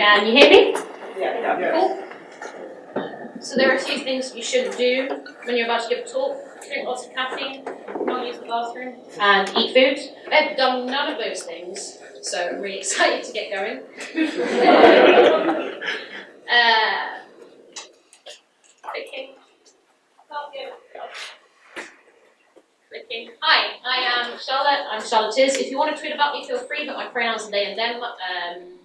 Can you hear me? Yeah. Cool. So there are a few things you shouldn't do when you're about to give a talk. Drink lots of caffeine, not use the bathroom, and eat food. I've done none of those things, so I'm really excited to get going. uh, clicking. Yeah. Clicking. Hi, I am Charlotte. I'm Charlotte Is. If you want to tweet about me, feel free, but my pronouns are they and them. Um,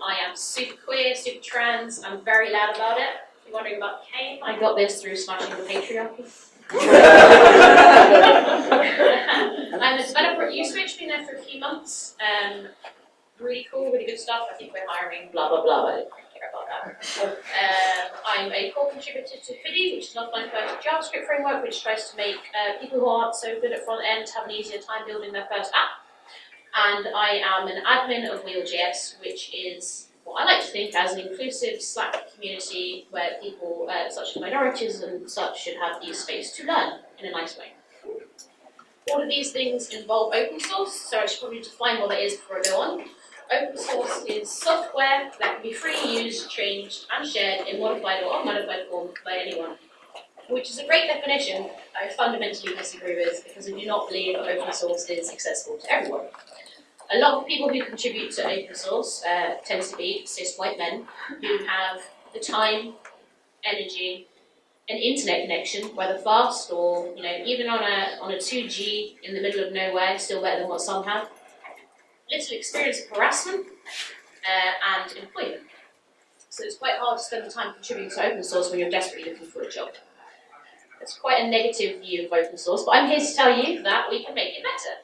I am super queer, super trans. I'm very loud about it. If you're wondering about Kane, I got this through smashing the patriarchy. I'm a developer at Uswitch, been there for a few months. Um, really cool, really good stuff. I think we're hiring, blah, blah, blah. I don't care about that. Um, I'm a core contributor to Hoodie, which is an offline first JavaScript framework, which tries to make uh, people who aren't so good at front end have an easier time building their first app. And I am an admin of WeAllJS, which is what I like to think as an inclusive Slack community where people, uh, such as minorities and such, should have the space to learn in a nice way. All of these things involve open source, so I should probably define what that is before I go on. Open source is software that can be free, used, changed, and shared in modified or unmodified form by anyone. Which is a great definition I fundamentally disagree with because I do not believe open source is accessible to everyone. A lot of people who contribute to open source uh, tend to be cis white men who have the time, energy, an internet connection, whether fast or you know even on a on a 2G in the middle of nowhere, still better than what some have. Little experience of harassment uh, and employment. So it's quite hard to spend the time contributing to open source when you're desperately looking for a job. It's quite a negative view of open source, but I'm here to tell you that we can make it better.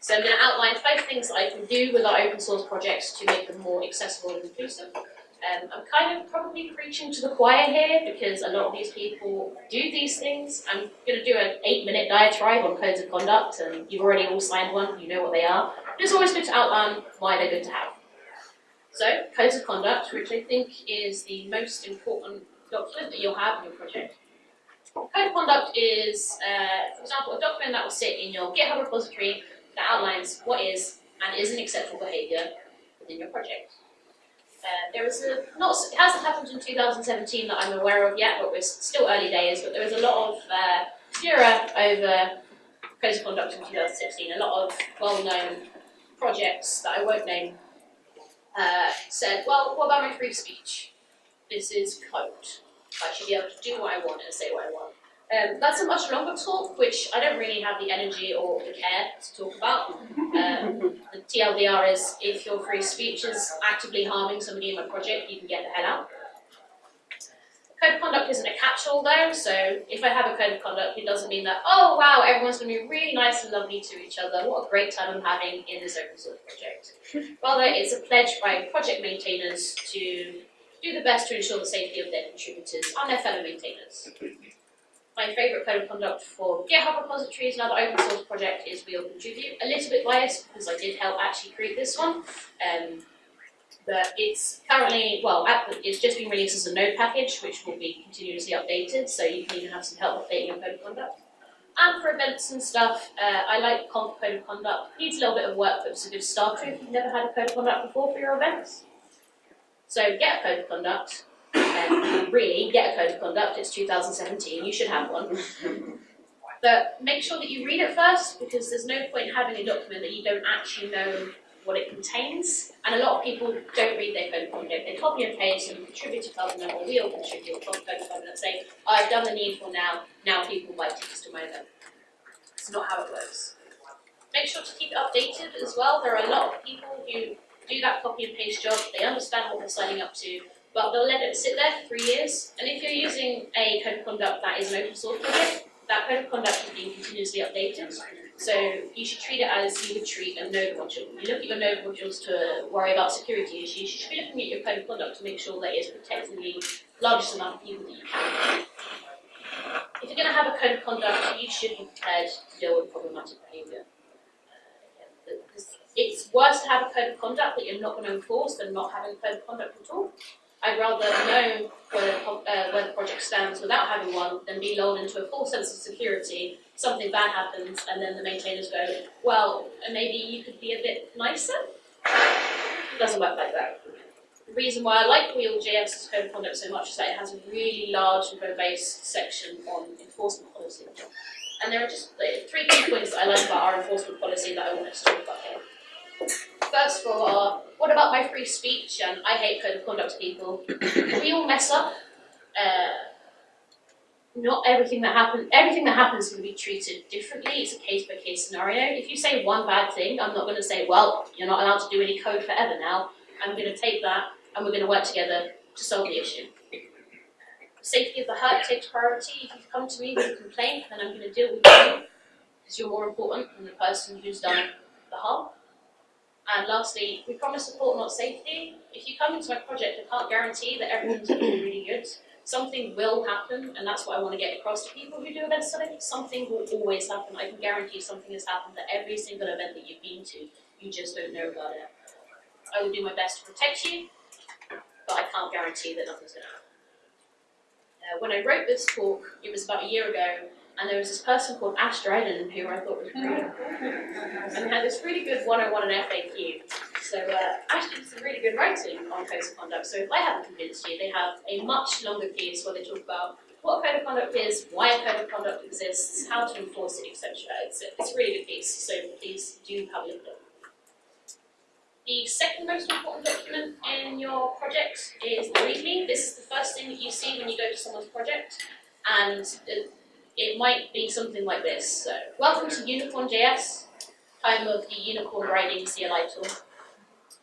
So I'm going to outline five things that I can do with our open source projects to make them more accessible and inclusive. Um, I'm kind of probably preaching to the choir here because a lot of these people do these things. I'm going to do an eight minute diatribe on codes of conduct and you've already all signed one, you know what they are. But it's always good to outline why they're good to have. So, codes of conduct, which I think is the most important document that you'll have in your project. Code of conduct is, uh, for example, a document that will sit in your GitHub repository that outlines what is and isn't acceptable behaviour within your project. Uh, there was a not it hasn't happened in 2017 that I'm aware of yet, but it's still early days. But there was a lot of uh, furor over code of conduct in 2016. A lot of well-known projects that I won't name uh, said, "Well, what about my free speech? This is code. I should be able to do what I want and say what I want." Um, that's a much longer talk, which I don't really have the energy or the care to talk about. Um, the TLDR is if your free speech is actively harming somebody in my project, you can get the hell out. Code of conduct isn't a catch-all though, so if I have a code of conduct, it doesn't mean that, oh wow, everyone's going to be really nice and lovely to each other. What a great time I'm having in this open source project. Rather, it's a pledge by project maintainers to do the best to ensure the safety of their contributors and their fellow maintainers. My favourite code of conduct for GitHub repositories, another open source project, is WeAllContribute. A little bit biased because I did help actually create this one. Um, but it's currently, well, it's just been released as a node package, which will be continuously updated, so you can even have some help updating your code of conduct. And for events and stuff, uh, I like conf code of conduct. Needs a little bit of work, but it's a good starter if you've never had a code of conduct before for your events. So get a code of conduct, um, really get a code of conduct. It's 2017. You should have one. But make sure that you read it first because there's no point having a document that you don't actually know what it contains. And a lot of people don't read their code of conduct. They copy and paste and Contributor Covenant or WeAllContribute to code of covenant saying, I've done the needful now, now people buy tickets to my event. It's not how it works. Make sure to keep it updated as well. There are a lot of people who do that copy and paste job. They understand what they're signing up to but they'll let it sit there for three years. And if you're using a code of conduct that is an open source project, that code of conduct is being continuously updated. So you should treat it as you would treat a node module. You look at your node modules to worry about security issues. You should be looking at your code of conduct to make sure that it's protecting the largest amount of people that you can. If you're going to have a code of conduct, you should be prepared to deal with problematic behaviour. It's a code of conduct that you're not going to enforce than not having a code of conduct at all. I'd rather know where the, uh, where the project stands without having one than be lulled into a false sense of security, something bad happens, and then the maintainers go, well, maybe you could be a bit nicer? It doesn't work like that. The reason why I like WeAllJS code of conduct so much is that it has a really large and robust section on enforcement policy. And there are just like, three key points that I like about our enforcement policy that I want to talk about here. First of all, what about my free speech and I hate code of conduct people? we all mess up. Uh, not everything that happens, everything that happens can be treated differently. It's a case by case scenario. If you say one bad thing, I'm not going to say, well, you're not allowed to do any code forever now. I'm going to take that and we're going to work together to solve the issue. Safety of the hurt takes priority. If you come to me with a complaint, then I'm going to deal with you because you're more important than the person who's done the harm. And lastly, we promise support, not safety. If you come into my project, I can't guarantee that everything's going to be really good something will happen, and that's what I want to get across to people who do event study. Something will always happen. I can guarantee something has happened at every single event that you've been to. You just don't know about it. I will do my best to protect you, but I can't guarantee that nothing's going to happen. Uh, when I wrote this talk, it was about a year ago, and there was this person called Ashe Dryden who I thought was really cool, and had this really good 101 and FAQ. So uh, Ash did some really good writing on codes of conduct. So if I haven't convinced you, they have a much longer piece where they talk about what a code of conduct is, why a code of conduct exists, how to enforce it, etc. It's, it's a really good piece, so please do have a look at it. The second most important document in your project is the README. This is the first thing that you see when you go to someone's project, and it might be something like this. So, welcome to Unicorn.js, home of the Unicorn Writing CLI tool.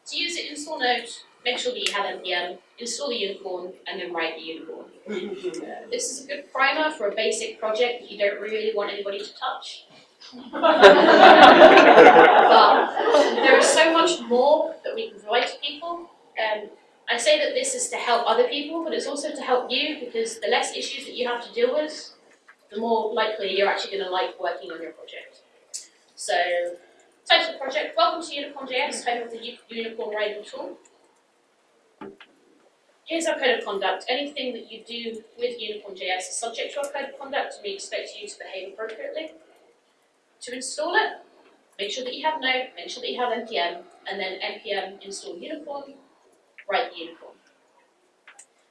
To use it, install Node, make sure that you have npm, install the unicorn, and then write the unicorn. this is a good primer for a basic project that you don't really want anybody to touch. but there is so much more that we can provide to people. Um, I say that this is to help other people, but it's also to help you because the less issues that you have to deal with, the more likely you're actually going to like working on your project. So Title project, welcome to Unicorn.js, home of the Unicorn Writing tool. Here's our code of conduct. Anything that you do with Unicorn.js is subject to our code of conduct and we expect you to behave appropriately. To install it, make sure that you have Node, make sure that you have npm, and then npm install Unicorn, write Unicorn.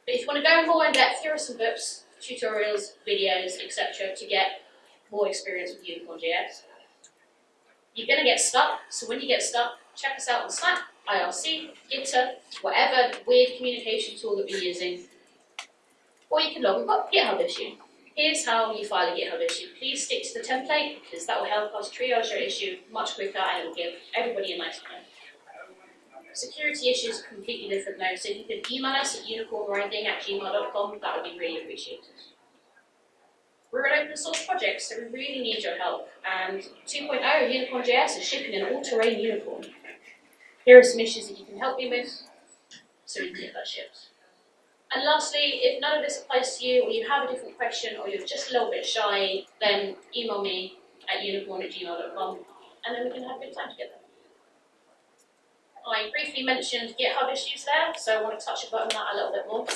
But if you want to go more in depth, here are some books, tutorials, videos, etc. to get more experience with Unicorn JS. You're going to get stuck, so when you get stuck, check us out on Slack, IRC, Gitter, whatever weird communication tool that we're using. Or you can log a GitHub issue. Here's how you file a GitHub issue. Please stick to the template because that will help us triage your issue much quicker and it will give everybody a nice time. Security issues are completely different now, so if you could email us at unicornwriting at gmail.com, that would be really appreciated. We're an open source project, so we really need your help. And 2.0 Unicorn.js is shipping an all-terrain unicorn. Here are some issues that you can help me with, so we can get that shipped. And lastly, if none of this applies to you, or you have a different question, or you're just a little bit shy, then email me at unicorn at gmail.com, and then we can have a good time together. I briefly mentioned GitHub issues there, so I want to touch upon that a little bit more.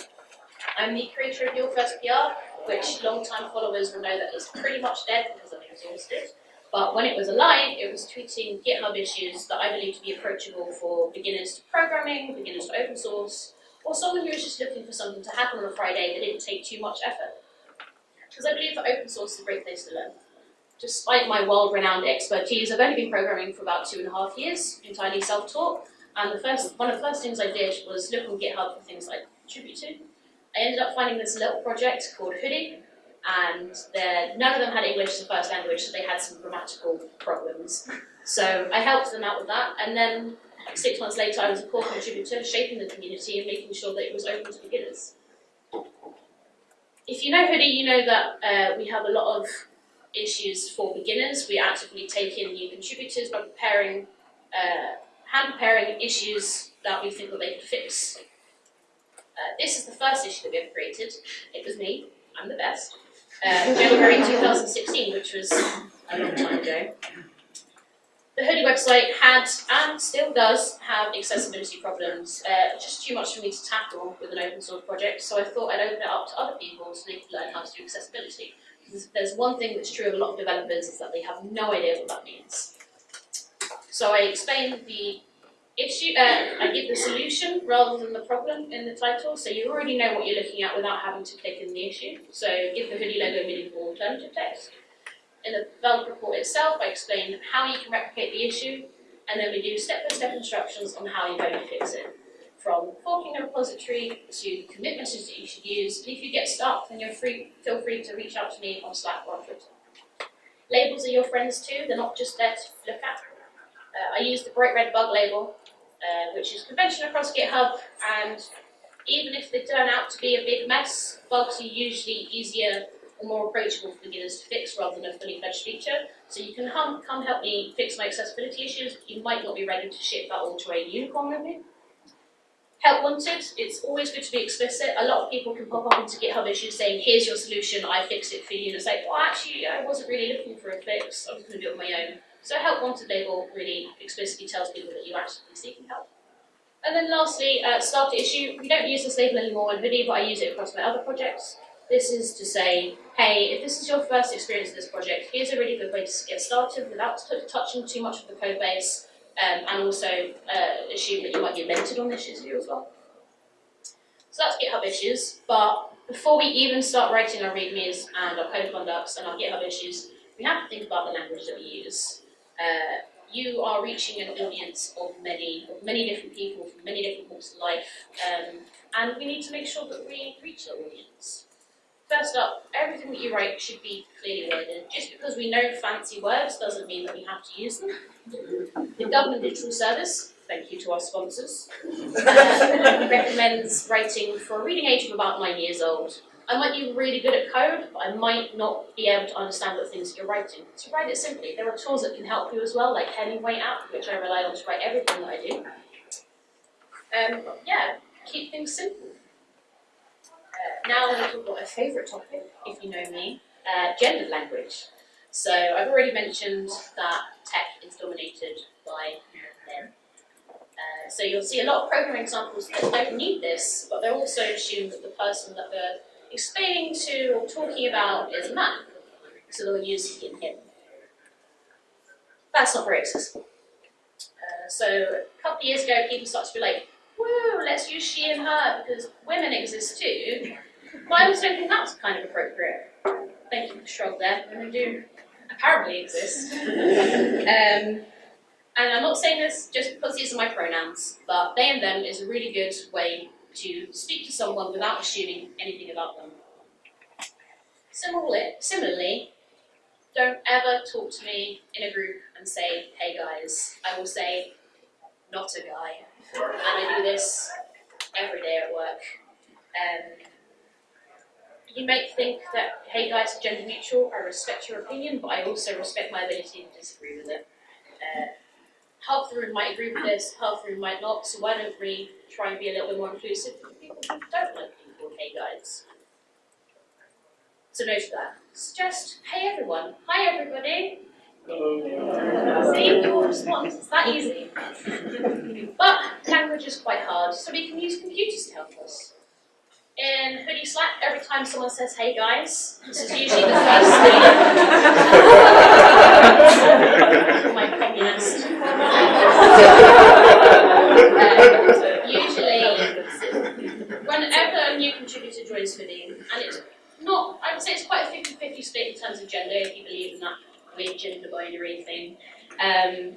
I'm the creator of Your First PR, which long-time followers will know that is pretty much dead because I'm exhausted. But when it was alive, it was tweeting GitHub issues that I believe to be approachable for beginners to programming, beginners to open source, or someone who is just looking for something to happen on a Friday that didn't take too much effort. Because I believe that open source is a great place to learn. Despite my world-renowned expertise, I've only been programming for about two and a half years, entirely self-taught, and the first, one of the first things I did was look on GitHub for things like contribute to, I ended up finding this little project called Hoodie, and none of them had English as a first language, so they had some grammatical problems. So I helped them out with that, and then six months later I was a core contributor, shaping the community and making sure that it was open to beginners. If you know Hoodie, you know that uh, we have a lot of issues for beginners. We actively take in new contributors by preparing, uh, hand preparing issues that we think that they could fix uh, this is the first issue that we ever created. It was me. I'm the best. Uh, January 2016, which was a long time ago. The Hoodie website had, and still does, have accessibility problems. Uh, just too much for me to tackle with an open source project, so I thought I'd open it up to other people so they could learn how to do accessibility. There's one thing that's true of a lot of developers is that they have no idea what that means. So I explain the issue, uh, I give the solution rather than the problem in the title, so you already know what you're looking at without having to click in the issue. So give the hoodie logo meaningful alternative text. In the developer report itself, I explain how you can replicate the issue, and then we do step-by-step instructions on how you're going to fix it. From forking a repository to commit messages that you should use. And if you get stuck, then you're free, feel free to reach out to me on Slack or Twitter. Labels are your friends too, they're not just there to look at. Uh, I use the bright red bug label, uh, which is convention across GitHub, and even if they turn out to be a big mess, bugs are usually easier or more approachable for beginners to fix rather than a fully fledged feature. So you can come, come help me fix my accessibility issues, you might not be ready to ship that all-terrain unicorn with. Help wanted, it's always good to be explicit. A lot of people can pop up into GitHub issues saying, here's your solution, I fixed it for you. And it's like, well, actually, I wasn't really looking for a fix, I was going to do it on my own. So a help wanted label really explicitly tells people that you're actually seeking help. And then lastly, uh, starter issue. We don't use this label anymore in Hoodie, but I use it across my other projects. This is to say, hey, if this is your first experience with this project, here's a really good way to get started without touching too much of the code base, um, and also uh, assume that you might get mentored on this issue as well. So that's GitHub issues, but before we even start writing our readmes and our code conducts and our GitHub issues, we have to think about the language that we use. Uh, you are reaching an audience of many, of many different people from many different walks of life, um, and we need to make sure that we reach the audience. First up, everything that you write should be clearly worded. Just because we know fancy words doesn't mean that we have to use them. The Government Digital Service, thank you to our sponsors, recommends writing for a reading age of about nine years old. I might be really good at code, but I might not be able to understand the things that you're writing. So write it simply. There are tools that can help you as well, like Hemingway app, which I rely on to write everything that I do. Um, yeah, keep things simple. Uh, now I'm going to talk about my favourite topic, if you know me, uh, gendered language. So I've already mentioned that tech is dominated by men. Uh, so you'll see a lot of programming examples that don't need this, but they're also assume that the person that they're explaining to or talking about is a man. So they'll use he and him. That's not very accessible. Uh, so a couple of years ago, people started to be like, woo, let's use she and her because women exist too. Well, I also think that's kind of appropriate. Thank you for the shrug there. Women do apparently exist. um, and I'm not saying this just because these are my pronouns, but they and them is a really good way to speak to someone without assuming anything about them. Similarly, similarly, don't ever talk to me in a group and say, hey guys. I will say, not a guy. And I do this every day at work. Um, you might think that, hey guys, gender neutral, I respect your opinion, but I also respect my ability to disagree with it. Uh, half the room might agree with this, half the room might not, so why don't we try and be a little bit more inclusive for people who don't like being called hey guys. So note that. Suggest, hey everyone, hi everybody. Hello. See, your response, it's that easy. but language is quite hard, so we can use computers to help us. In Hoodie Slack, every time someone says, hey guys, this is usually the first thing. My communist. Um, usually, whenever a new contributor joins Hoodie, and it's not, I would say it's quite a 50-50 split in terms of gender, if you believe in that weird gender binary thing. Um,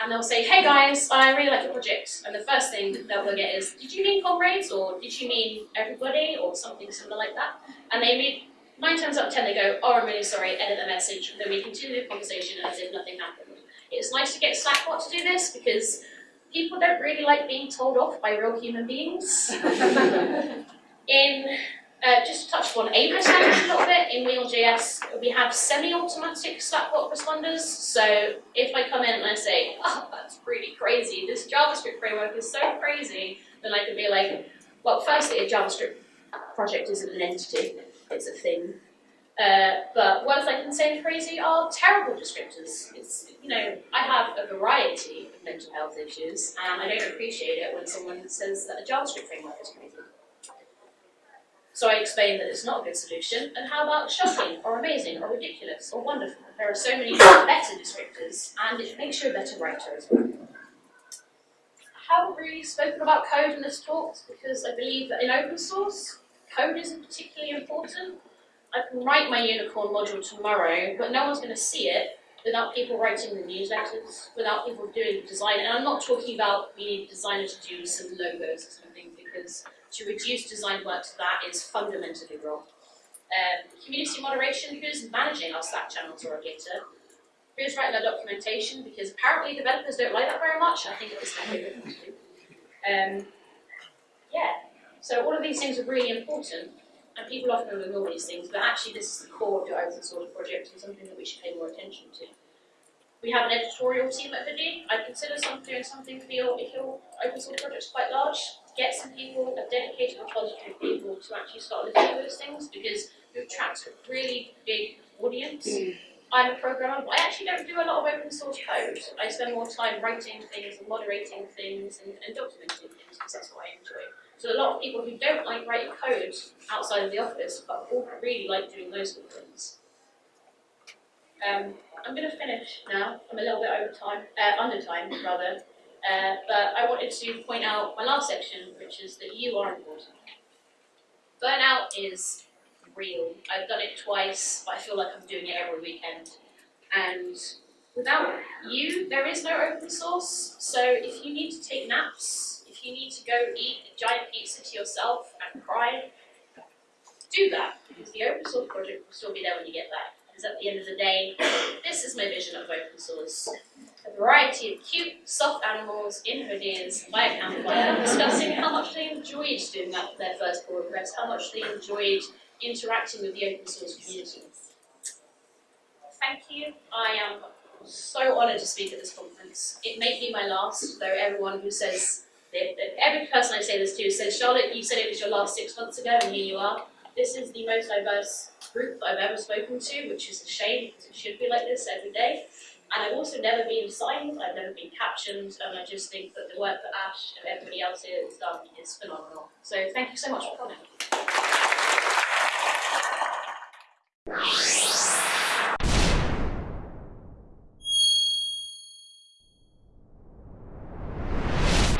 and they'll say, hey guys, I really like your project. And the first thing that they'll get is, did you mean comrades, or did you mean everybody, or something similar like that? And they read, nine times out of ten, they go, oh, I'm really sorry, edit the message. And then we continue the conversation as if nothing happened. It's nice to get Slackbot to do this, because people don't really like being told off by real human beings. In uh, just to touch on ableist language a little bit, in WeAllJS we have semi-automatic Slackbot responders, so if I come in and I say, oh, that's really crazy, this JavaScript framework is so crazy, then I can be like, well, firstly, a JavaScript project isn't an entity, it's a thing. Uh, but words I can say crazy are terrible descriptors. It's, you know, I have a variety of mental health issues, and I don't appreciate it when someone says that a JavaScript framework is crazy. So I explain that it's not a good solution, and how about shocking, or amazing, or ridiculous, or wonderful? There are so many better descriptors, and it makes you a better writer as well. I haven't really spoken about code in this talk because I believe that in open source, code isn't particularly important. I can write my unicorn module tomorrow, but no one's going to see it without people writing the newsletters, without people doing the design. And I'm not talking about we need a designer to do some logos or something, because to reduce design work to that is fundamentally wrong. Um, community moderation, who's managing our Slack channels or our Gitter? Who's writing our documentation? Because apparently developers don't like that very much. I think it was their favourite thing to do. Um, yeah, so all of these things are really important, and people often ignore these things, but actually this is the core of your open source project and something that we should pay more attention to. We have an editorial team at Hoodie. I'd consider some, doing something for your, if your open source project is quite large, get some people, a dedicated repository of people to actually start looking at those things because you attract a really big audience. Hmm. I'm a programmer, but I actually don't do a lot of open source code. I spend more time writing things and moderating things and, and documenting things because that's what I enjoy. So a lot of people who don't like writing code outside of the office, but all really like doing those sort of things. Um, I'm going to finish now. I'm a little bit over time, uh, under time rather. Uh, but I wanted to point out my last section, which is that you are important. Burnout is real. I've done it twice, but I feel like I'm doing it every weekend. And without you, there is no open source. So if you need to take naps, you need to go eat a giant pizza to yourself and cry, do that, because the open source project will still be there when you get back. Because at the end of the day, this is my vision of open source. A variety of cute, soft animals in hoodies by a campfire discussing how much they enjoyed doing that their first pull request, how much they enjoyed interacting with the open source community. Thank you. I am so honoured to speak at this conference. It may be my last, though everyone who says, every person I say this to says, Charlotte, you said it was your last six months ago, and here you are. This is the most diverse group I've ever spoken to, which is a shame because it should be like this every day. And I've also never been signed, I've never been captioned, and I just think that the work that Ash and everybody else here has done is phenomenal. So thank you so much for coming.